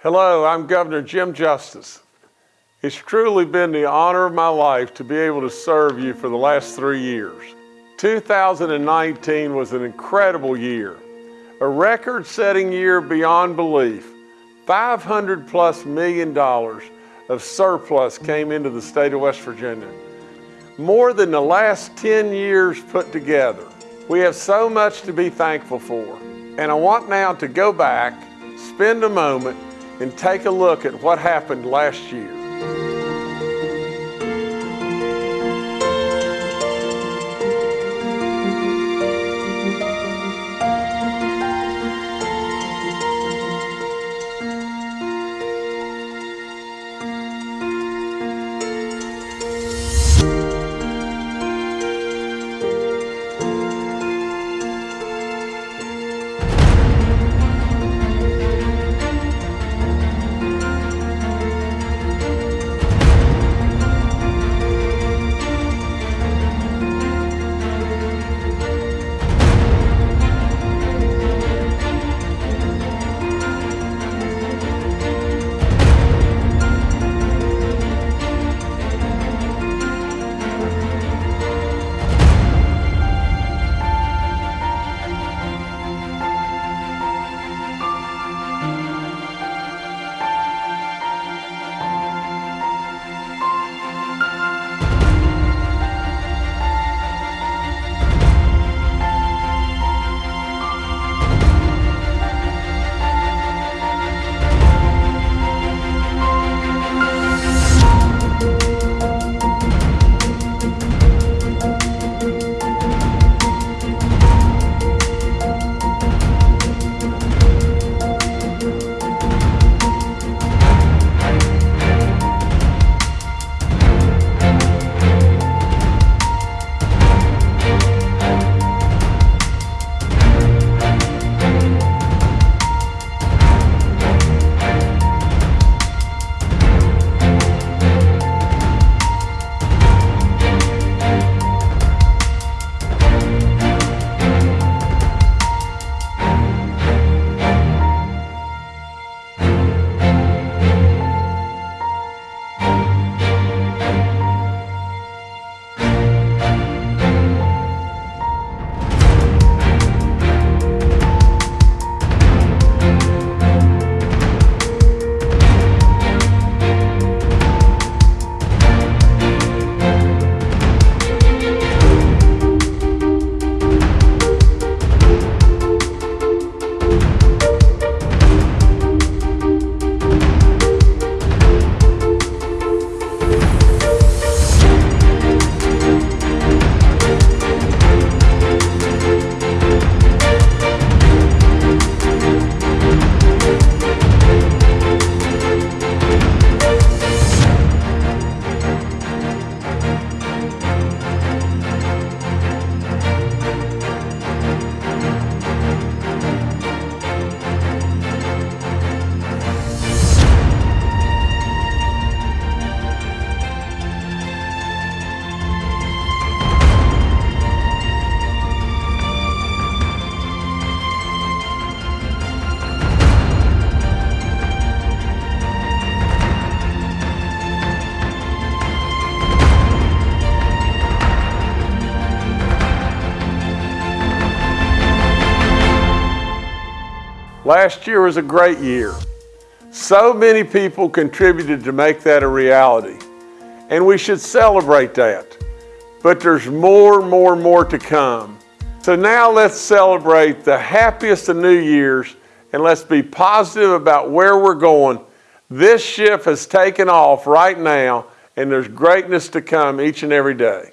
Hello, I'm Governor Jim Justice. It's truly been the honor of my life to be able to serve you for the last three years. 2019 was an incredible year, a record-setting year beyond belief. 500 plus million dollars of surplus came into the state of West Virginia. More than the last 10 years put together. We have so much to be thankful for. And I want now to go back, spend a moment, and take a look at what happened last year. Last year was a great year. So many people contributed to make that a reality. And we should celebrate that. But there's more, more, more to come. So now let's celebrate the happiest of New Year's and let's be positive about where we're going. This ship has taken off right now and there's greatness to come each and every day.